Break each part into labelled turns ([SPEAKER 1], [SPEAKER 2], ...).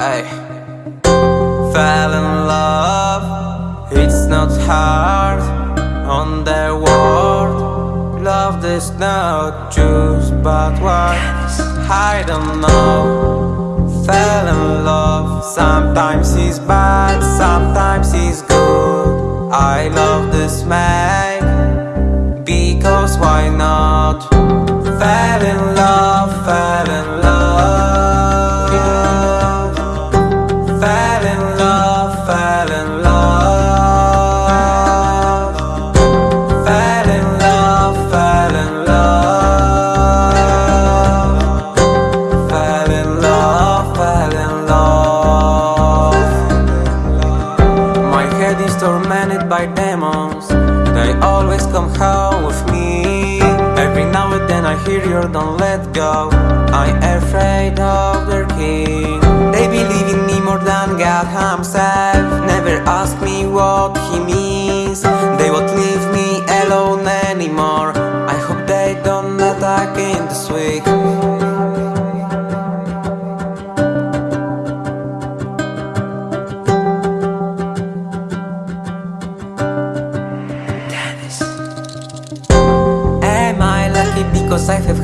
[SPEAKER 1] Ay. Fell in love, it's not hard on the world. Love is not choose, but what? I don't know. Fell in love, sometimes it's bad, sometimes it's good. I love this man because why not? Fell in love. Fell in love. Fell in love, fell in love. Fell in love. My head is tormented by demons. They always come home with me. Every now and then I hear you don't let go. I'm afraid of Himself. Never ask me what He means. They won't leave me alone anymore. I hope they don't attack in this week. Dennis. Am I lucky because I have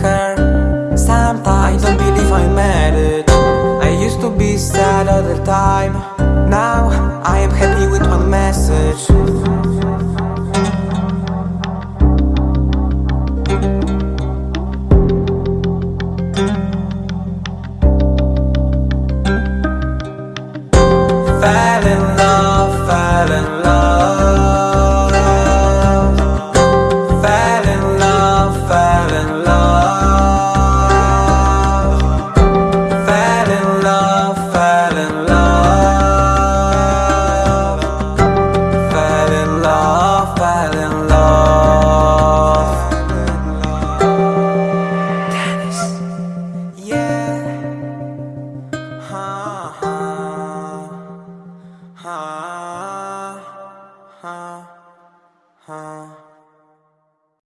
[SPEAKER 1] the time. Now I am happy with one message. Fell in love,